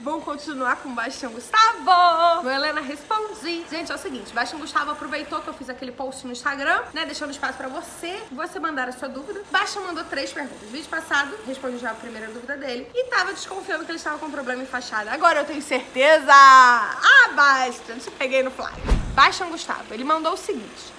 Vamos continuar com o Bastião Gustavo. No Helena Respondi. Gente, é o seguinte, Bastião Gustavo aproveitou que eu fiz aquele post no Instagram, né, deixando espaço pra você, você mandar a sua dúvida. Bastião mandou três perguntas. Vídeo passado, respondi já a primeira dúvida dele e tava desconfiando que ele estava com problema em fachada. Agora eu tenho certeza. Ah, Bastião, te peguei no fly. Bastião Gustavo, ele mandou o seguinte.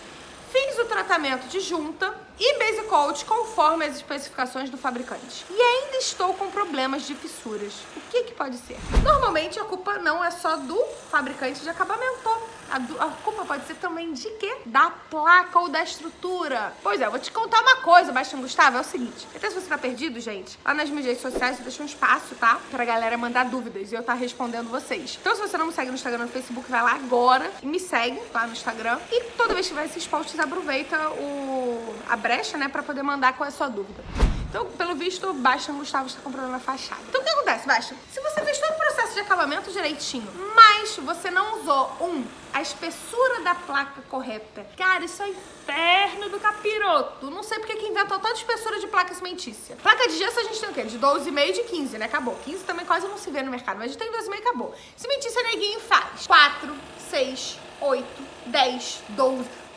Fiz o tratamento de junta e base coat conforme as especificações do fabricante. E ainda estou com problemas de fissuras. O que, que pode ser? Normalmente a culpa não é só do fabricante de acabamento. A, a, culpa pode ser também de quê? Da placa ou da estrutura. Pois é, eu vou te contar uma coisa, Bastião Gustavo, é o seguinte. Até se você tá perdido, gente, lá nas mídias sociais eu deixo um espaço, tá? Pra galera mandar dúvidas e eu tá respondendo vocês. Então se você não me segue no Instagram no Facebook, vai lá agora e me segue lá no Instagram. E toda vez que tiver esses posts, aproveita o, a brecha, né, pra poder mandar qual é a sua dúvida. Então, pelo visto, Bastian Gustavo está com problema na fachada. Então, o que acontece, Bastian? Se você fez todo o processo de acabamento direitinho, mas você não usou, um, a espessura da placa correta. Cara, isso é inferno do capiroto. Não sei porque que inventou tanta espessura de placa cimentícia. Placa de gesso a gente tem o quê? De 12,5 e de 15, né? Acabou. 15 também quase não se vê no mercado, mas a gente tem 12,5 e acabou. Cimentícia neguinho faz 4, 6, 8, 10, 12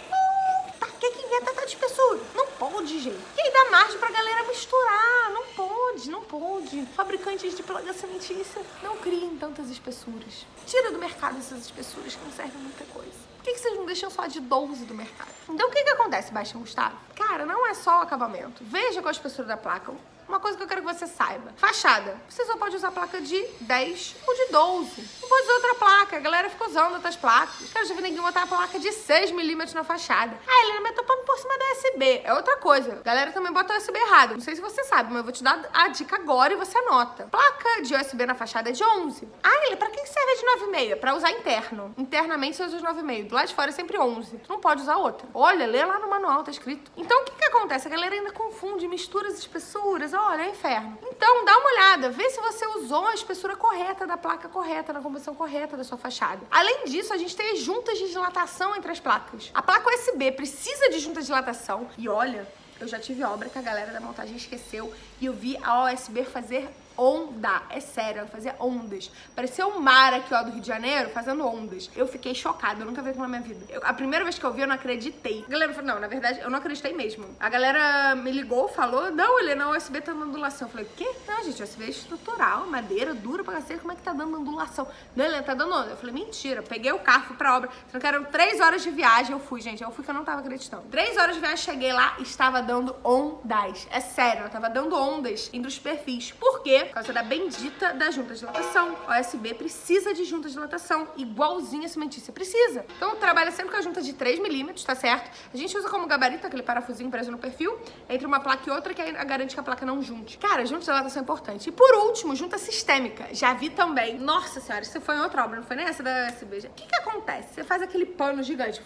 que que inventa tanta espessura? Não pode, gente. E aí dá margem pra galera misturar. Não pode, não pode. Fabricantes de placa cimentícia não criem tantas espessuras. Tira do mercado essas espessuras que não servem muita coisa. Por que, que vocês não deixam só de 12 do mercado? Então o que que acontece, Baixão Gustavo? Cara, não é só o acabamento. Veja qual a espessura da placa. Uma coisa que eu quero que você saiba. Fachada. Você só pode usar placa de 10 ou de 12. Não usar outra placa. A galera fica usando outras placas. Cara, já vi ninguém botar a placa de 6 milímetros na fachada. Ah, Helena, mas tô pondo por cima da USB. É outra coisa. A galera também bota USB errado. Não sei se você sabe, mas eu vou te dar a dica agora e você anota. Placa de USB na fachada é de 11. Ah, Helena, pra que serve de 9,5? Pra usar interno. Internamente você usa os 9,5. Do lado de fora é sempre 11. Tu não pode usar outra. Olha, lê lá no manual, tá escrito. Então, o que que acontece? A galera ainda confunde, mistura as espessuras olha, é inferno. Então, dá uma olhada, vê se você usou a espessura correta da placa correta, na composição correta da sua fachada. Além disso, a gente tem as juntas de dilatação entre as placas. A placa USB precisa de juntas de dilatação. E olha, eu já tive obra que a galera da montagem esqueceu e eu vi a OSB fazer onda. É sério, ela fazia ondas. Parecia um mar aqui, ó, do Rio de Janeiro, fazendo ondas. Eu fiquei chocada, eu nunca vi aquilo na minha vida. Eu, a primeira vez que eu vi, eu não acreditei. A galera falou, não, na verdade, eu não acreditei mesmo. A galera me ligou, falou, não, Helena, o USB tá dando ondulação. Eu falei, o quê? Não, gente, USB é estrutural, madeira, dura pra cacete, como é que tá dando ondulação? Não, Helena, tá dando onda. Eu falei, mentira. Peguei o carro, fui pra obra. Só que eram três horas de viagem, eu fui, gente. Eu fui que eu não tava acreditando. Três horas de viagem, cheguei lá, estava dando ondas. É sério, ela tava dando ondas entre os perfis. Por quê? Por causa da bendita da junta de dilatação. OSB precisa de junta de dilatação, igualzinha a cimentícia precisa. Então trabalha sempre com a junta de 3 milímetros, tá certo? A gente usa como gabarito aquele parafusinho preso no perfil, entre uma placa e outra, que garante que a placa não junte. Cara, junta de dilatação é importante. E por último, junta sistêmica. Já vi também. Nossa senhora, isso foi em outra obra, não foi nem essa da USB. O que que acontece? Você faz aquele pano gigante,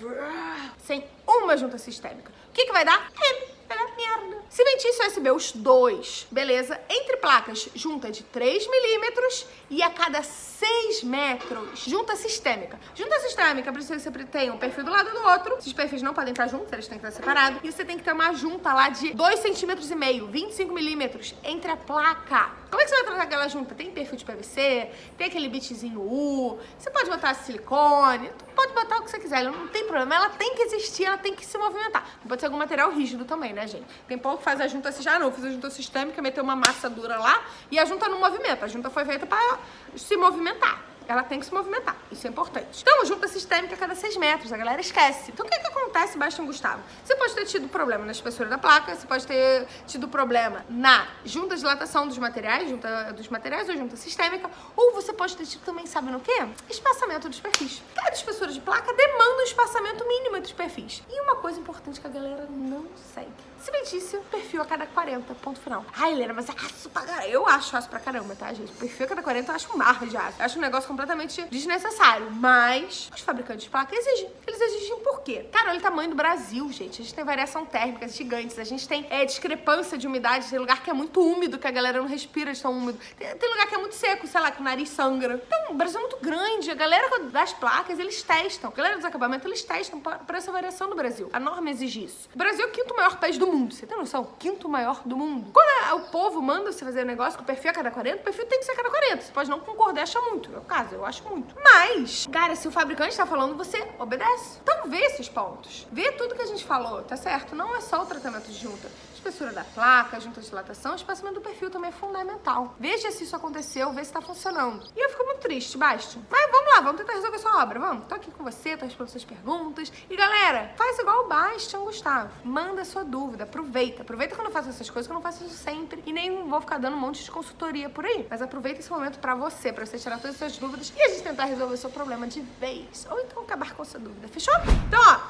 sem uma junta sistêmica. O que que vai dar? É merda. Cimentício USB, os dois, beleza? Entre placas, junta de 3 milímetros e a cada 6 metros, junta sistêmica. Junta sistêmica precisa que você tenha um perfil do lado do outro. Esses perfis não podem estar juntos, eles têm que estar separados. E você tem que ter uma junta lá de 2 centímetros e meio, 25 milímetros entre a placa. Como é que você vai tratar aquela junta? Tem perfil de PVC, tem aquele bitzinho U, você pode botar silicone, pode botar o que você quiser, não tem problema. Ela tem que existir, ela tem que se movimentar. Pode ser algum material rígido também, né, gente? Tem pouco que faz a junta assim, já não, fiz a junta sistêmica, meteu uma massa dura lá e a junta não movimenta. A junta foi feita para se movimentar ela tem que se movimentar. Isso é importante. Então, junta sistêmica a cada 6 metros. A galera esquece. Então, o que, que acontece, Bastião Gustavo? Você pode ter tido problema na espessura da placa, você pode ter tido problema na junta de dilatação dos materiais, junta dos materiais ou junta sistêmica, ou você pode ter tido também, sabe no quê? Espaçamento dos perfis. Cada espessura de placa demanda um espaçamento mínimo entre os perfis. E uma coisa importante que a galera não segue. Cimentício, perfil a cada 40, ponto final. Ai, Helena, mas é aço pra caramba. Eu acho aço pra caramba, tá, gente? Perfil a cada 40 eu acho um mar de aço. Eu acho um negócio completamente desnecessário. Mas os fabricantes de placa exigem. Eles exigem por quê? Cara, olha o tamanho do Brasil, gente. A gente tem variação térmica gigantes, a gente tem é, discrepância de umidade, tem lugar que é muito úmido, que a galera não respira de tão úmido. Tem, tem lugar que é muito seco, sei lá, que o nariz sangra. Então, o Brasil é muito grande. A galera das placas, eles testam. A galera dos acabamentos, eles testam para essa variação do Brasil. A norma exige isso. O Brasil é o quinto maior país do mundo. Você tem noção? Quinto maior do mundo. Quando o povo manda você fazer um negócio com o perfil a cada 40, o perfil tem que ser cada 40. Você pode não concordar, acha muito. É o caso, eu acho muito. Mas, cara, se o fabricante tá falando, você obedece. Então vê esses pontos. Vê tudo que a gente falou, tá certo? Não é só o tratamento de junta espessura da placa, junta de dilatação, espaçamento do perfil também é fundamental. Veja se isso aconteceu, vê se tá funcionando. E eu fico muito triste, Bastian. Mas vamos lá, vamos tentar resolver sua obra, vamos. Tô aqui com você, tô respondendo suas perguntas. E galera, faz igual o Bastian, Gustavo. Manda sua dúvida, aproveita. Aproveita quando eu faço essas coisas, que eu não faço isso sempre. E nem vou ficar dando um monte de consultoria por aí. Mas aproveita esse momento pra você, pra você tirar todas as suas dúvidas e a gente tentar resolver o seu problema de vez. Ou então acabar com sua dúvida, fechou? Então, ó,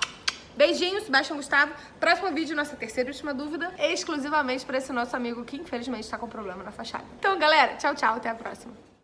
Beijinhos, Sebastião Gustavo. Próximo vídeo, nossa terceira e última dúvida, exclusivamente para esse nosso amigo que infelizmente está com problema na fachada. Então, galera, tchau, tchau, até a próxima.